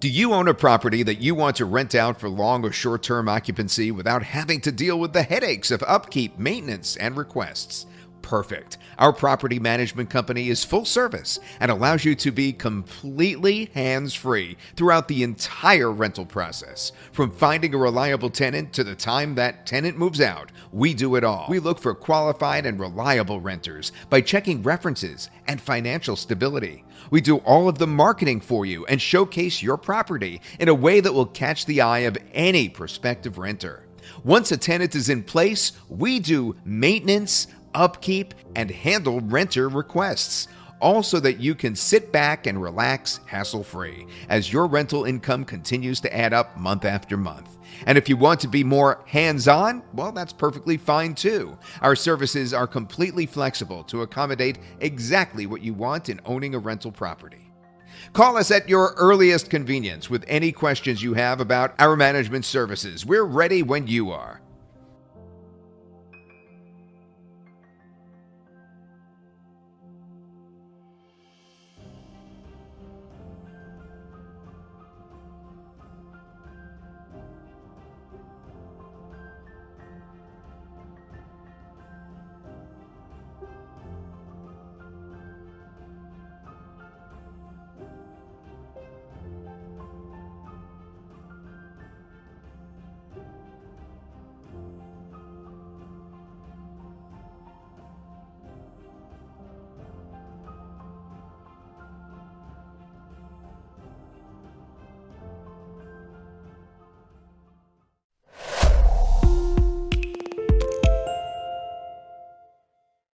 Do you own a property that you want to rent out for long or short term occupancy without having to deal with the headaches of upkeep, maintenance, and requests? Perfect. Our property management company is full service and allows you to be completely hands free throughout the entire rental process. From finding a reliable tenant to the time that tenant moves out, we do it all. We look for qualified and reliable renters by checking references and financial stability. We do all of the marketing for you and showcase your property in a way that will catch the eye of any prospective renter. Once a tenant is in place, we do maintenance, upkeep, and handle renter requests. All so that you can sit back and relax hassle free as your rental income continues to add up month after month. And if you want to be more hands on, well, that's perfectly fine too. Our services are completely flexible to accommodate exactly what you want in owning a rental property. Call us at your earliest convenience with any questions you have about our management services. We're ready when you are.